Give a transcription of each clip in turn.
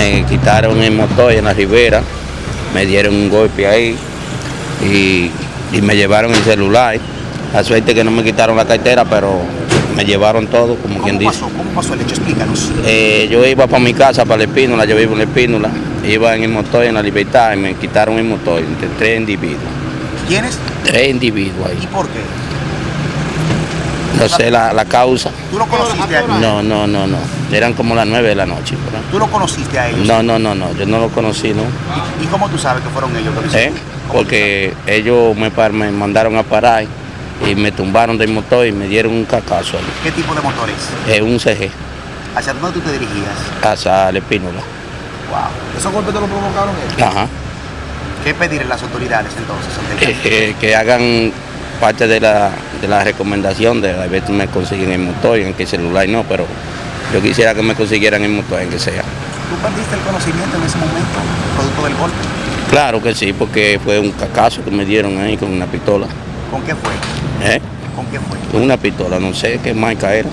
me quitaron el motor en la ribera, me dieron un golpe ahí y, y me llevaron el celular. La suerte que no me quitaron la cartera, pero me llevaron todo, como ¿Cómo quien dice. pasó? ¿Cómo pasó el hecho? Explícanos. Eh, yo iba para mi casa, para la Espínola, yo vivo en la Espínola, iba en el motor en la libertad y me quitaron el motor entre tres individuos. ¿Quiénes Tres individuos y ahí. por qué? No sé la, la causa. ¿Tú lo conociste a? No, no, no, no. Eran como las nueve de la noche. ¿verdad? ¿Tú lo conociste a ellos? No, no, no, no. Yo no lo conocí, ¿no? ¿Y, y cómo tú sabes que fueron ellos que lo ¿Eh? Porque ellos me, par- me mandaron a parar y me tumbaron del motor y me dieron un cacazo. ahí. sabes? ¿Qué tipo de motores? Eh, un CG, ¿Hacia dónde tú te dirigías? hacia la Espínola. Wow. ¿Esos golpes te lo provocaron ellos? Ajá. ¿Qué pedir a las autoridades entonces? que, que- que hagan parte de la, de la recomendación de a ver si me consiguen el motor y en qué celular no, pero yo quisiera que me consiguieran el motor en que sea. ¿Tú perdiste el conocimiento en ese momento, producto del golpe? Claro que sí, porque fue un cacazo que me dieron ahí con una pistola. ¿Con qué fue? ¿Eh? ¿Con qué fue? Con una pistola, no sé qué marca era.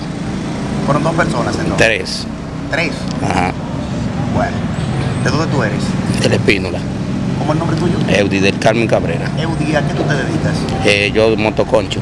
Fueron dos personas entonces. Tres. Tres. Ajá. Bueno. ¿De dónde tú eres? De la Espínola. ¿Cómo es el nombre tuyo? Eudi del Carmen Cabrera. Eudí, ¿a qué tú te dedicas? Eh, yo motoconcho.